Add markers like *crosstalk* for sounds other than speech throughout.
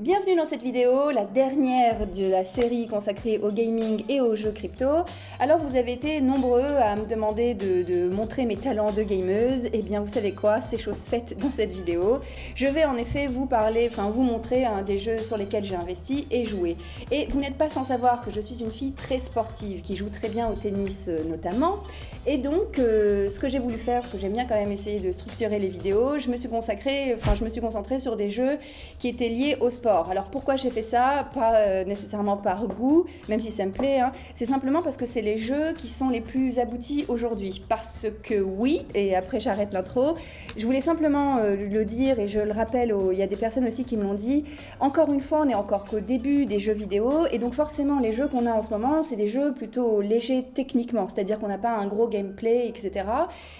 Bienvenue dans cette vidéo, la dernière de la série consacrée au gaming et aux jeux crypto. Alors vous avez été nombreux à me demander de, montrer mes talents de gameuse. Et eh bien vous savez quoi, c'est chose faite dans cette vidéo. Je vais en effet vous parler, enfin vous montrer un des jeux sur lesquels j'ai investi et joué. Et vous n'êtes pas sans savoir que je suis une fille très sportive, qui joue très bien au tennis euh, notamment. Et donc euh, ce que j'ai voulu faire, parce que j'aime bien quand même essayer de structurer les vidéos, je me suis consacrée, enfin je me suis concentrée sur des jeux qui étaient liés au sport alors pourquoi j'ai fait ça? Pas euh, nécessairement par goût, même si ça me plaît, hein. c'est simplement parce que c'est les jeux qui sont les plus aboutis aujourd'hui. Parce que oui, et après j'arrête l'intro, je voulais simplement euh, le dire et je le rappelle, il y a des personnes aussi qui me l'ont dit, encore une fois on est encore qu'au début des jeux vidéo et donc forcément les jeux qu'on a en ce moment c'est des jeux plutôt légers techniquement, c'est-à-dire qu'on n'a pas un gros gameplay, etc.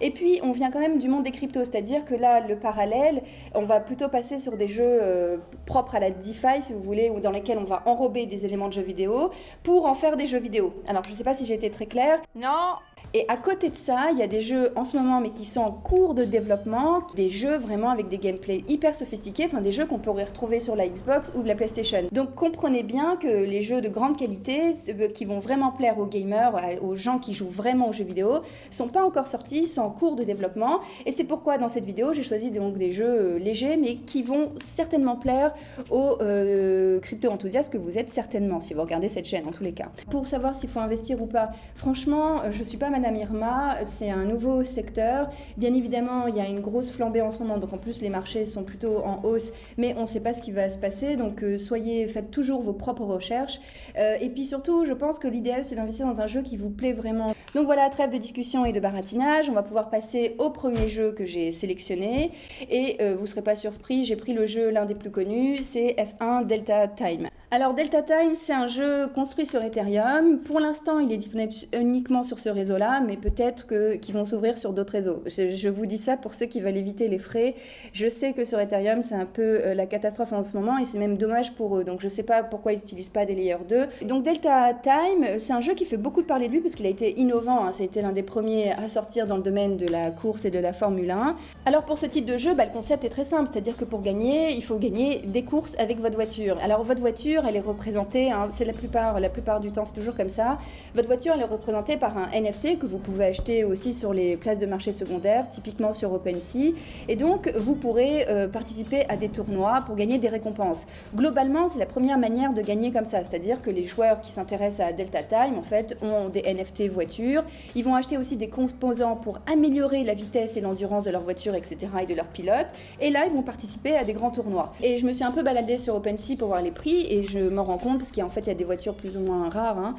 Et puis on vient quand même du monde des cryptos, c'est-à-dire que là le parallèle, on va plutôt passer sur des jeux euh, propres à la DeFi, si vous voulez, ou dans lesquels on va enrober des éléments de jeux vidéo pour en faire des jeux vidéo. Alors, je ne sais pas si j'ai été très claire. Non et à côté de ça, il y a des jeux en ce moment, mais qui sont en cours de développement, des jeux vraiment avec des gameplays hyper sophistiqués, enfin des jeux qu'on pourrait retrouver sur la Xbox ou la PlayStation. Donc comprenez bien que les jeux de grande qualité, euh, qui vont vraiment plaire aux gamers, aux gens qui jouent vraiment aux jeux vidéo, sont pas encore sortis, sont en cours de développement. Et c'est pourquoi dans cette vidéo, j'ai choisi donc des jeux euh, légers, mais qui vont certainement plaire aux euh, crypto-enthousiastes que vous êtes certainement, si vous regardez cette chaîne en tous les cas. Pour savoir s'il faut investir ou pas, franchement, je suis pas madame Irma, c'est un nouveau secteur. Bien évidemment, il y a une grosse flambée en ce moment, donc en plus les marchés sont plutôt en hausse, mais on ne sait pas ce qui va se passer. Donc euh, soyez, faites toujours vos propres recherches. Euh, et puis surtout, je pense que l'idéal c'est d'investir dans un jeu qui vous plaît vraiment. Donc voilà, trêve de discussion et de baratinage. On va pouvoir passer au premier jeu que j'ai sélectionné. Et euh, vous ne serez pas surpris, j'ai pris le jeu l'un des plus connus, c'est F1 Delta Time. Alors Delta Time, c'est un jeu construit sur Ethereum. Pour l'instant, il est disponible uniquement sur ce réseau-là, mais peut-être qu'ils vont s'ouvrir sur d'autres réseaux. Je, vous dis ça pour ceux qui veulent éviter les frais. Je sais que sur Ethereum, c'est un peu euh, la catastrophe en ce moment et c'est même dommage pour eux. Donc je ne sais pas pourquoi ils n'utilisent pas des layers 2. Donc Delta Time, c'est un jeu qui fait beaucoup parler de lui parce qu'il a été innovant. Hein. Ça a été l'un des premiers à sortir dans le domaine de la course et de la Formule 1. Alors pour ce type de jeu, bah, le concept est très simple, c'est-à-dire que pour gagner, il faut gagner des courses avec votre voiture. Alors votre voiture, elle est représentée, hein, c'est la plupart, la plupart du temps, c'est toujours comme ça. Votre voiture, elle est représentée par un NFT que vous pouvez acheter aussi sur les places de marché secondaires, typiquement sur OpenSea. Et donc, vous pourrez euh, participer à des tournois pour gagner des récompenses. Globalement, c'est la première manière de gagner comme ça, c'est-à-dire que les joueurs qui s'intéressent à Delta Time, en fait, ont des NFT voitures. Ils vont acheter aussi des composants pour améliorer la vitesse et l'endurance de leur voiture, etc., et de leur pilote. Et là, ils vont participer à des grands tournois. Et je me suis un peu baladée sur OpenSea pour voir les prix, et me rends compte, parce qu'en fait, il y a des voitures plus ou moins rares, hein,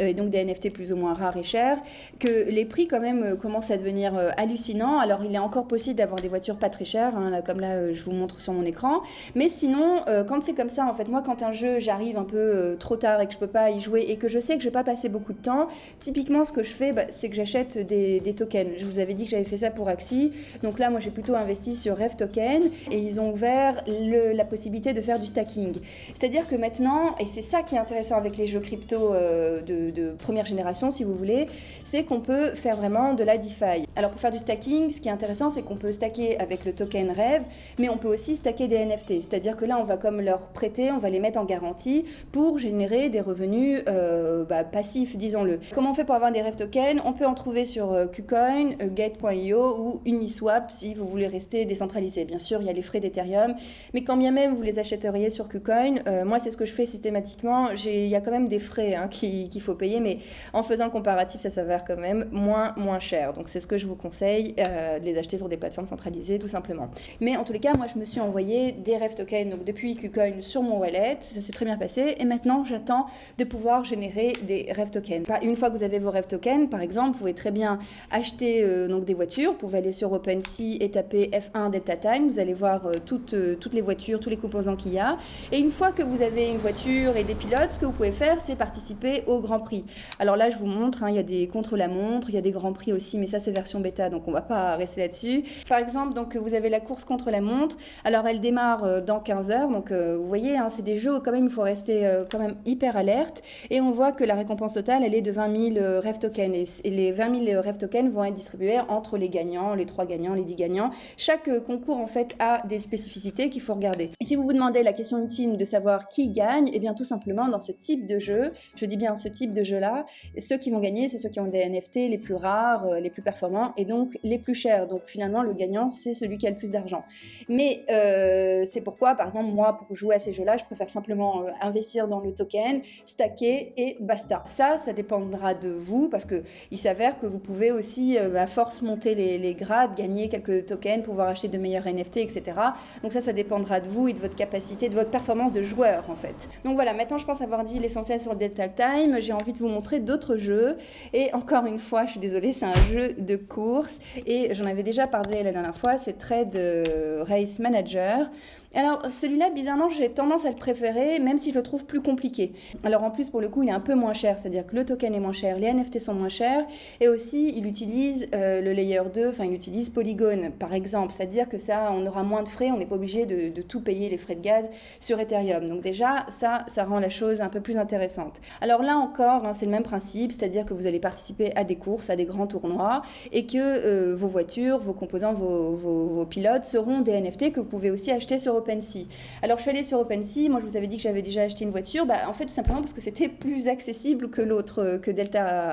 euh, et donc des NFT plus ou moins rares et chers, que les prix quand même euh, commencent à devenir euh, hallucinants. Alors, il est encore possible d'avoir des voitures pas très chères, hein, comme là, je vous montre sur mon écran. Mais sinon, quand c'est comme ça, en fait, moi, quand un jeu, j'arrive un peu trop tard et que je peux pas y jouer et que je sais que je vais pas passer beaucoup de temps, typiquement, ce que je fais, bah, c'est que j'achète des, tokens. Je vous avais dit que j'avais fait ça pour Axie. Donc là, moi, j'ai plutôt investi sur Rev Token et ils ont ouvert la possibilité de faire du stacking. C'est-à-dire que maintenant, et c'est ça qui est intéressant avec les jeux crypto euh, de, première génération, si vous voulez, c'est qu'on peut faire vraiment de la DeFi. Alors pour faire du stacking, ce qui est intéressant, c'est qu'on peut stacker avec le token Rêve, mais on peut aussi stacker des NFT. C'est-à-dire que là, on va comme leur prêter, on va les mettre en garantie pour générer des revenus euh, bah, passifs, disons-le. Comment on fait pour avoir des Rêve tokens? On peut en trouver sur euh, KuCoin, Gate.io ou Uniswap si vous voulez rester décentralisé. Bien sûr, il y a les frais d'Ethereum, mais quand bien même vous les achèteriez sur KuCoin, moi c'est ce que je fais systématiquement, il y a quand même des frais hein, qu'il faut payer, mais en faisant le comparatif, ça s'avère quand même moins, moins cher. Donc c'est ce que je vous conseille, euh, de les acheter sur des plateformes centralisées, tout simplement. Mais en tous les cas, moi, je me suis envoyé des rêves tokens, donc depuis KuCoin sur mon wallet, ça s'est très bien passé, et maintenant, j'attends de pouvoir générer des rêves tokens. Une fois que vous avez vos rêves tokens, par exemple, vous pouvez très bien acheter euh, donc des voitures, vous pouvez aller sur OpenSea et taper F1 Delta Time, vous allez voir euh, toutes, toutes les voitures, tous les composants qu'il y a, et une fois que vous avez une voiture et des pilotes, ce que vous pouvez faire, c'est participer au Grand Prix. Alors là, je vous montre, hein, il y a des contre-la-montre, il y a des Grands Prix aussi, mais ça, c'est vers bêta, donc on va pas rester là-dessus. Par exemple, donc vous avez la course contre la montre. Alors elle démarre dans 15 heures, donc vous voyez, hein, c'est des jeux quand même il faut rester quand même hyper alerte. Et on voit que la récompense totale, elle est de 20 000 rêves tokens. Et, les 20 000 rêves tokens vont être distribués entre les gagnants, les 3 gagnants, les 10 gagnants. Chaque concours en fait a des spécificités qu'il faut regarder. Et si vous vous demandez la question ultime de savoir qui gagne, et eh bien tout simplement dans ce type de jeu, je dis bien ce type de jeu-là, ceux qui vont gagner, c'est ceux qui ont des NFT les plus rares, euh, les plus performants et donc les plus chers. Donc finalement, le gagnant, c'est celui qui a le plus d'argent. Mais euh, c'est pourquoi, par exemple, moi, pour jouer à ces jeux-là, je préfère simplement euh, investir dans le token, stacker et basta. Ça, ça dépendra de vous parce que il s'avère que vous pouvez aussi, à force, monter les, les grades, gagner quelques tokens, pouvoir acheter de meilleurs NFT, etc. Donc ça, ça dépendra de vous et de votre capacité, de votre performance de joueur en fait. Donc voilà, maintenant je pense avoir dit l'essentiel sur le Delta Time. J'ai envie de vous montrer d'autres jeux. Et encore une fois, je suis désolée, c'est un jeu de Et j'en avais déjà parlé la dernière fois, c'est Trade euh, Race Manager. Alors celui-là, bizarrement, j'ai tendance à le préférer, même si je le trouve plus compliqué. Alors en plus, pour le coup, il est un peu moins cher, c'est-à-dire que le token est moins cher, les NFT sont moins chers, et aussi il utilise euh, le layer 2, enfin il utilise Polygon, par exemple, c'est-à-dire que ça, on aura moins de frais, on n'est pas obligé de, tout payer les frais de gaz sur Ethereum. Donc déjà, ça, ça rend la chose un peu plus intéressante. Alors là encore, hein, c'est le même principe, c'est-à-dire que vous allez participer à des courses, à des grands tournois, et que euh, vos voitures, vos composants, vos, vos pilotes seront des NFT que vous pouvez aussi acheter sur OpenSea. Alors je suis allée sur OpenSea, moi je vous avais dit que j'avais déjà acheté une voiture, bah, en fait tout simplement parce que c'était *laughs* plus accessible que l'autre, euh, que Delta,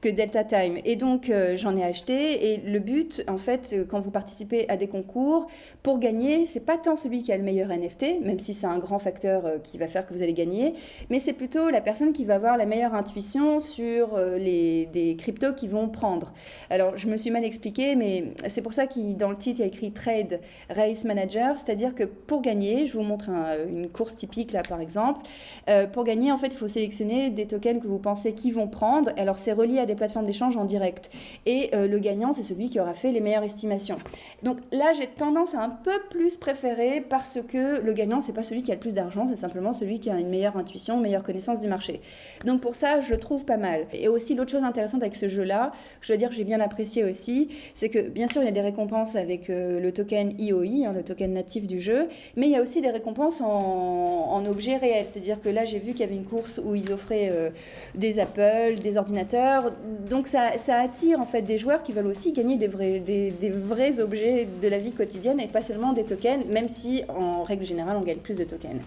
que Delta Time. Et donc euh, j'en ai acheté et le but en fait euh, quand vous participez à des concours, pour gagner, c'est pas tant celui qui a le meilleur NFT, même si c'est un grand facteur qui va faire que vous allez gagner, mais c'est plutôt la personne qui va avoir la meilleure intuition sur les, des cryptos qui vont prendre. Alors je me suis mal expliqué, mais c'est pour ça qu'il dans le titre il y a écrit Trade Race Manager, c'est-à-dire que pour gagner, je vous montre une course typique là par exemple. Euh, pour gagner, en fait, il faut sélectionner des tokens que vous pensez qu'ils vont prendre. Alors c'est relié à des plateformes d'échange en direct. Et euh, le gagnant, c'est celui qui aura fait les meilleures estimations. Donc là, j'ai tendance à un peu plus préférer parce que le gagnant, c'est pas celui qui a le plus d'argent, c'est simplement celui qui a une meilleure intuition, une meilleure connaissance du marché. Donc pour ça, je le trouve pas mal. Et aussi l'autre chose intéressante avec ce jeu-là, je dois dire que j'ai bien apprécié aussi, c'est que bien sûr il y a des récompenses avec euh, le token IOI, hein, le token natif du jeu, mais il y a aussi des récompenses en, objets réels. C'est-à-dire que là, j'ai vu qu'il y avait une course où ils offraient euh, des Apple, des ordinateurs. Donc ça, attire en fait des joueurs qui veulent aussi gagner des vrais, objets de la vie quotidienne et pas seulement des tokens, même si en règle générale, on gagne plus de tokens.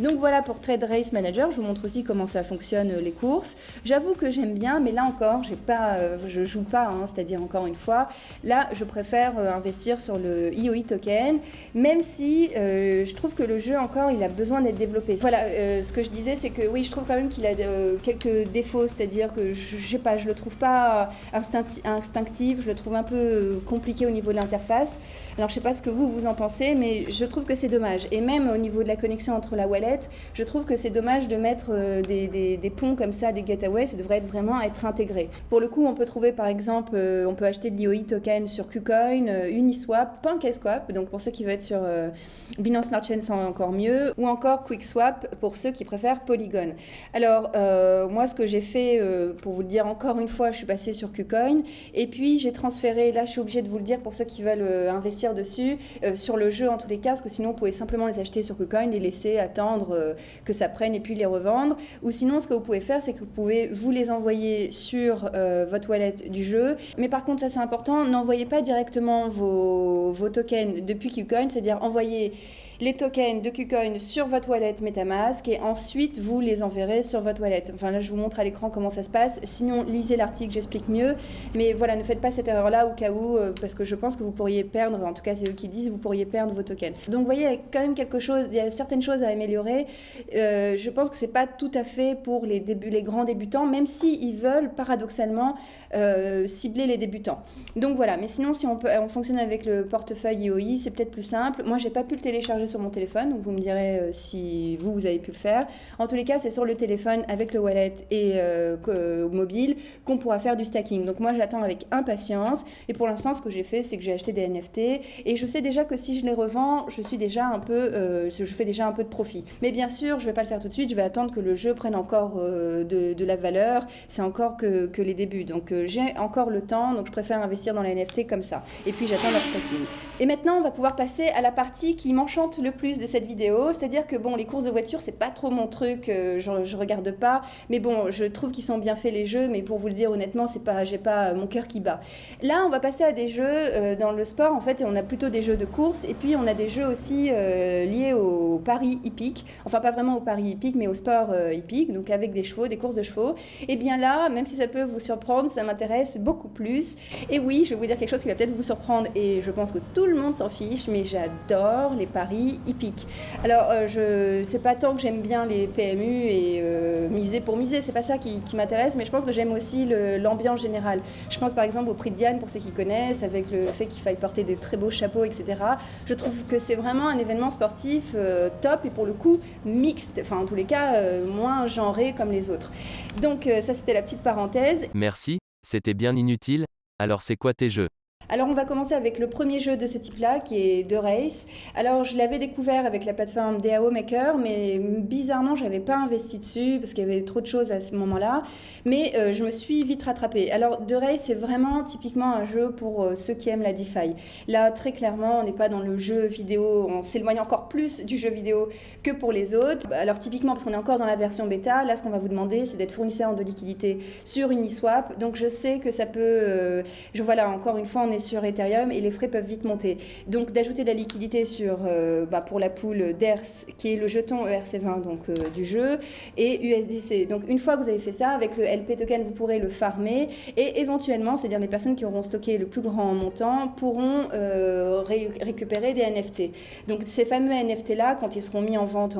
Donc voilà pour Trade Race Manager. Je vous montre aussi comment ça fonctionne euh, les courses. J'avoue que j'aime bien, mais là encore, j'ai pas, euh, je joue pas, hein, c'est-à-dire encore une fois, là, je préfère investir sur le IOI token, même si je trouve que le jeu encore, il a besoin d'être développé. Voilà, euh, ce que je disais, c'est que oui, je trouve quand même qu'il a euh, quelques défauts, c'est-à-dire que je, je, sais pas, je le trouve pas instinctif, je le trouve un peu euh, compliqué au niveau de l'interface. Alors je sais pas ce que vous vous en pensez, mais je trouve que c'est dommage. Et même au niveau de la connexion entre la wallet, je trouve que c'est dommage de mettre des, ponts comme ça, des gateways, ça devrait être vraiment être intégré. Pour le coup, on peut trouver par exemple, on peut acheter de l'IOI token sur KuCoin, Uniswap, PancakeSwap, donc pour ceux qui veulent être sur Binance Smart Chain encore mieux, ou encore QuickSwap pour ceux qui préfèrent Polygon. Alors, euh, moi, ce que j'ai fait, euh, pour vous le dire encore une fois, je suis passée sur KuCoin, et puis j'ai transféré, là je suis obligée de vous le dire pour ceux qui veulent euh, investir dessus, sur le jeu en tous les cas, parce que sinon vous pouvez simplement les acheter sur KuCoin, les laisser attendre que ça prenne et puis les revendre. Ou sinon, ce que vous pouvez faire, c'est que vous pouvez vous les envoyer sur votre wallet du jeu. Mais par contre, ça c'est important, n'envoyez pas directement vos, vos tokens depuis KuCoin, c'est-à-dire envoyez les tokens de KuCoin sur votre wallet MetaMask et ensuite vous les enverrez sur votre wallet. Enfin là, je vous montre à l'écran comment ça se passe. Sinon, lisez l'article, j'explique mieux. Mais voilà, ne faites pas cette erreur-là au cas où, euh, parce que je pense que vous pourriez perdre, en tout cas c'est eux qui disent, vous pourriez perdre vos tokens. Donc vous voyez, il y a quand même quelque chose, il y a certaines choses à améliorer. Euh, je pense que c'est pas tout à fait pour les, grands débutants, même s'ils ils veulent paradoxalement euh, cibler les débutants. Donc voilà, mais sinon si on, peut, on fonctionne avec le portefeuille IOI, c'est peut-être plus simple. Moi, j'ai pas pu le télécharger sur mon téléphone, donc vous me direz euh, si vous, vous avez pu le faire. En tous les cas, c'est sur le téléphone avec le wallet et euh, mobile qu'on pourra faire du stacking. Donc moi, j'attends avec impatience. Et pour l'instant, ce que j'ai fait, c'est que j'ai acheté des NFT. Et je sais déjà que si je les revends, je suis déjà un peu, je fais déjà un peu de profit. Mais bien sûr, je vais pas le faire tout de suite. Je vais attendre que le jeu prenne encore de, la valeur. C'est encore que, que, les débuts. Donc j'ai encore le temps. Donc je préfère investir dans les NFT comme ça. Et puis j'attends leur stacking. Et maintenant, on va pouvoir passer à la partie qui m'enchante le plus de cette vidéo, c'est-à-dire que bon, les courses de voiture, c'est pas trop mon truc, euh, je, je, regarde pas, mais bon, je trouve qu'ils sont bien faits les jeux, mais pour vous le dire honnêtement, c'est pas, j'ai pas mon cœur qui bat. Là, on va passer à des jeux euh, dans le sport. En fait, et on a plutôt des jeux de course, et puis on a des jeux aussi euh, liés au paris hippique, enfin pas vraiment au paris hippique, mais au sport hippique, donc avec des chevaux, des courses de chevaux. Et bien là, même si ça peut vous surprendre, ça m'intéresse beaucoup plus. Et oui, je vais vous dire quelque chose qui va peut-être vous surprendre, et je pense que tout le monde s'en fiche, mais j'adore les paris hippiques. Alors, euh, je c'est pas tant que j'aime bien les PMU et euh, miser pour miser, c'est pas ça qui, m'intéresse, mais je pense que j'aime aussi l'ambiance générale. Je pense par exemple au prix de Diane, pour ceux qui connaissent, avec le fait qu'il faille porter des très beaux chapeaux, etc. Je trouve que c'est vraiment un événement sportif euh, top et pour le coup mixte, enfin en tous les cas moins genré comme les autres. Donc ça c'était la petite parenthèse. Merci, c'était bien inutile. Alors c'est quoi tes jeux? Alors on va commencer avec le premier jeu de ce type-là qui est The Race. Alors je l'avais découvert avec la plateforme DAO Maker, mais bizarrement j'avais pas investi dessus parce qu'il y avait trop de choses à ce moment-là. Mais euh, je me suis vite rattrapée. Alors The Race c'est vraiment typiquement un jeu pour euh, ceux qui aiment la DeFi. Là très clairement on n'est pas dans le jeu vidéo, on s'éloigne encore plus du jeu vidéo que pour les autres. Alors typiquement parce qu'on est encore dans la version bêta, là ce qu'on va vous demander c'est d'être fournisseur de liquidité sur Uniswap. Donc je sais que ça peut, euh, je voilà encore une fois on sur Ethereum et les frais peuvent vite monter. Donc d'ajouter de la liquidité sur, euh, bah, pour la pool d'ERS, qui est le jeton ERC20 donc, euh, du jeu, et USDC. Donc une fois que vous avez fait ça, avec le LP token, vous pourrez le farmer et éventuellement, c'est-à-dire les personnes qui auront stocké le plus grand montant, pourront euh, récupérer des NFT. Donc ces fameux NFT-là, quand ils seront mis en vente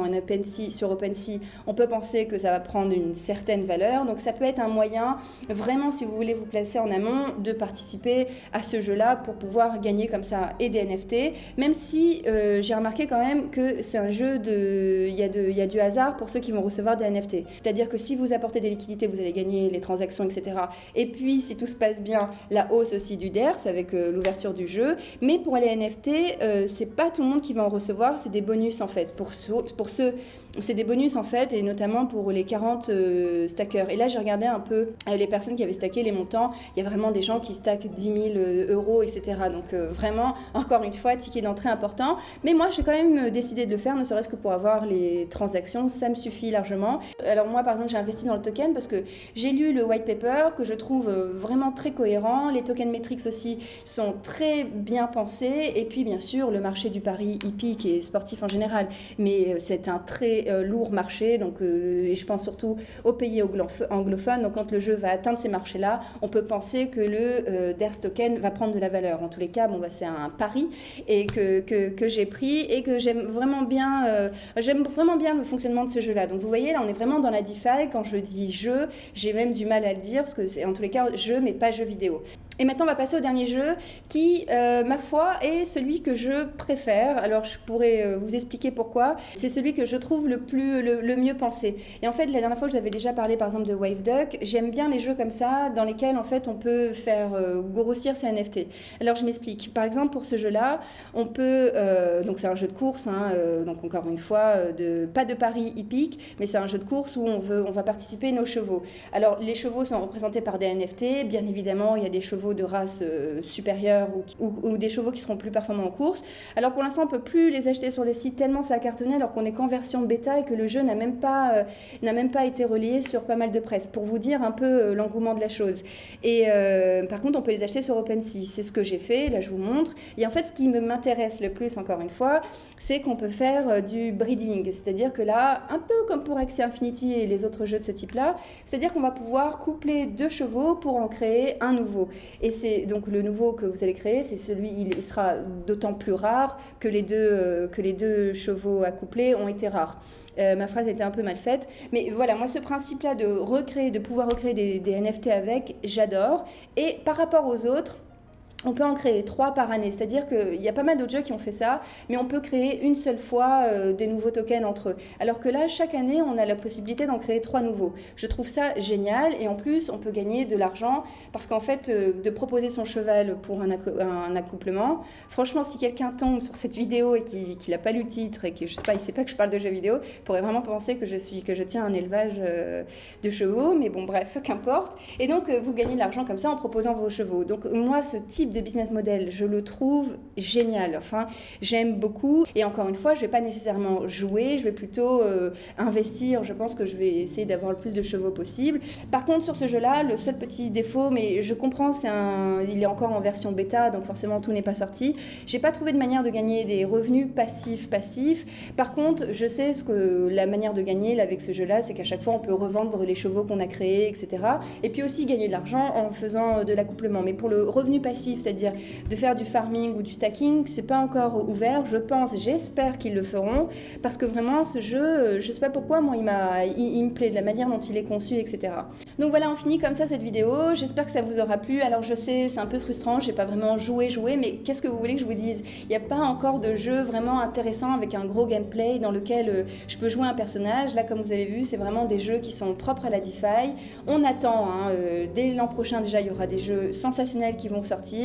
sur OpenSea, on peut penser que ça va prendre une certaine valeur. Donc ça peut être un moyen, vraiment, si vous voulez vous placer en amont, de participer à ce jeu-là pour pouvoir gagner comme ça et des NFT, même si euh, j'ai remarqué quand même que c'est un jeu de... Il y, a de... Y a du hasard pour ceux qui vont recevoir des NFT. C'est-à-dire que si vous apportez des liquidités, vous allez gagner les transactions, etc. Et puis, si tout se passe bien, la hausse aussi du DERS avec euh, l'ouverture du jeu. Mais pour les NFT, euh, c'est pas tout le monde qui va en recevoir, c'est des bonus en fait. Pour, pour ceux c'est des bonus en fait, et notamment pour les 40 euh, stackers. Et là, j'ai regardé un peu euh, les personnes qui avaient stacké les montants. Il y a vraiment des gens qui stackent 10 000 euh, euros, etc. Donc vraiment, *laughs* encore une fois, ticket d'entrée important. Mais moi, j'ai quand même décidé de le faire, ne serait-ce que pour avoir les transactions. Ça me suffit largement. Alors moi, par exemple, j'ai investi dans le token parce que j'ai lu le white paper que je trouve vraiment très cohérent. Les token metrics aussi sont très bien pensés. Et puis, bien sûr, le marché du pari hippique et sportif en général. Mais c'est un très euh, lourd marché, donc, euh, et je pense surtout aux pays anglophones. Donc quand le jeu va atteindre ces marchés-là, on peut penser que le euh, DERS token va prendre de la valeur. En tous les cas, bon, bah, c'est un pari et que, que, que j'ai pris et que j'aime vraiment bien, j'aime vraiment bien le fonctionnement de ce jeu-là. Donc vous voyez, là, on est vraiment dans la DeFi. Quand je dis jeu, j'ai même du mal à le dire parce que c'est en tous les cas jeu, mais pas jeu vidéo. Et maintenant, on va passer au dernier jeu qui, ma foi, est celui que je préfère. Alors, je pourrais vous expliquer pourquoi. C'est celui que je trouve le plus, le, mieux pensé. Et en fait, la dernière fois, je vous avais déjà parlé par exemple de Wave Duck. J'aime bien les jeux comme ça, dans lesquels en fait on peut faire euh, grossir ses NFT. Alors je m'explique. Par exemple, pour ce jeu-là, on peut. Euh, donc c'est un jeu de course, hein, euh, donc encore une fois, pas de paris hippique, mais c'est un jeu de course où on, veut, on va participer nos chevaux. Alors les chevaux sont représentés par des NFT. Bien évidemment, il y a des chevaux de race supérieure ou, des chevaux qui seront plus performants en course. Alors pour l'instant, on peut plus les acheter sur les sites tellement ça a cartonné alors qu'on est qu'en version bêta et que le jeu n'a même, pas, euh, n'a même pas été relié sur pas mal de presse, pour vous dire un peu euh, l'engouement de la chose. Et euh, par contre, on peut les acheter sur OpenSea. C'est ce que j'ai fait, là je vous montre. Et en fait, ce qui m'intéresse le plus, encore une fois, c'est qu'on peut faire du breeding. C'est-à-dire que là, un peu comme pour Axie Infinity et les autres jeux de ce type-là, c'est-à-dire qu'on va pouvoir coupler deux chevaux pour en créer un nouveau. Et c'est donc le nouveau que vous allez créer, c'est celui, il sera d'autant plus rare que les deux, que les deux chevaux accouplés ont été rares. Euh, ma phrase était un peu mal faite. Mais voilà, moi, ce principe-là de recréer, de pouvoir recréer des NFT avec, j'adore. Et par rapport aux autres, on peut en créer trois par année, c'est-à-dire qu'il y a pas mal d'autres jeux qui ont fait ça, mais on peut créer une seule fois euh, des nouveaux tokens entre eux. Alors que là, chaque année, on a la possibilité d'en créer trois nouveaux. Je trouve ça génial et en plus, on peut gagner de l'argent parce qu'en fait, euh, de proposer son cheval pour un, accouplement, franchement, si quelqu'un tombe sur cette vidéo et qu'il n'a pas lu le titre et que je sait pas que je parle de jeux vidéo, pourrait vraiment penser que je suis que je tiens un élevage euh, de chevaux, mais bon, bref, qu'importe. Et donc, vous gagnez de l'argent comme ça en proposant vos chevaux. Donc moi, ce type de business model, je le trouve génial. Enfin, j'aime beaucoup. Et encore une fois, je vais pas nécessairement jouer, je vais plutôt euh, investir. Je pense que je vais essayer d'avoir le plus de chevaux possible. Par contre, sur ce jeu-là, le seul petit défaut, mais je comprends, c'est un, il est encore en version bêta, donc forcément tout n'est pas sorti. J'ai pas trouvé de manière de gagner des revenus passifs passifs. Par contre, je sais ce que la manière de gagner là, avec ce jeu-là, c'est qu'à chaque fois on peut revendre les chevaux qu'on a créés, etc. Et puis aussi gagner de l'argent en faisant de l'accouplement. Mais pour le revenu passif, c'est-à-dire de faire du farming ou du stacking, c'est pas encore ouvert. Je pense, j'espère qu'ils le feront parce que vraiment ce jeu, je sais pas pourquoi, moi il, m'a, il, me plaît de la manière dont il est conçu, etc. Donc voilà, on finit comme ça cette vidéo. J'espère que ça vous aura plu. Alors je sais, c'est un peu frustrant, j'ai pas vraiment joué, joué, mais qu'est-ce que vous voulez que je vous dise? Il n'y a pas encore de jeu vraiment intéressant avec un gros gameplay dans lequel euh, je peux jouer un personnage. Là, comme vous avez vu, c'est vraiment des jeux qui sont propres à la DeFi. On attend, hein, euh, dès l'an prochain déjà, il y aura des jeux sensationnels qui vont sortir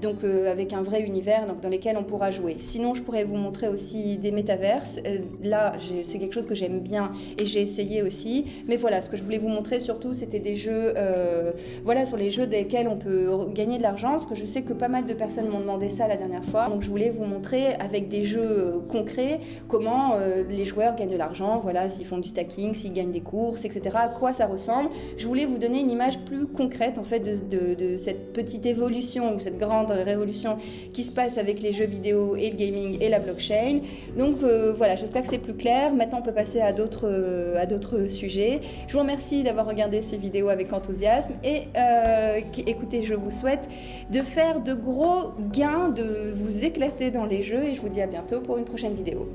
donc euh, avec un vrai univers donc, dans lequel on pourra jouer. Sinon, je pourrais vous montrer aussi des métaverses. Euh, là, c'est quelque chose que j'aime bien et j'ai essayé aussi. Mais voilà, ce que je voulais vous montrer surtout, c'était des jeux, euh, voilà, sur les jeux desquels on peut gagner de l'argent, parce que je sais que pas mal de personnes m'ont demandé ça la dernière fois. Donc, je voulais vous montrer avec des jeux concrets comment les joueurs gagnent de l'argent, voilà, s'ils font du stacking, s'ils gagnent des courses, etc. À quoi ça ressemble. Je voulais vous donner une image plus concrète en fait de, cette petite évolution cette grande révolution qui se passe avec les jeux vidéo et le gaming et la blockchain. Donc euh, voilà, j'espère que c'est plus clair. Maintenant, on peut passer à d'autres euh, à d'autres sujets. Je vous remercie d'avoir regardé ces vidéos avec enthousiasme et euh, écoutez, je vous souhaite de faire de gros gains, de vous éclater dans les jeux et je vous dis à bientôt pour une prochaine vidéo.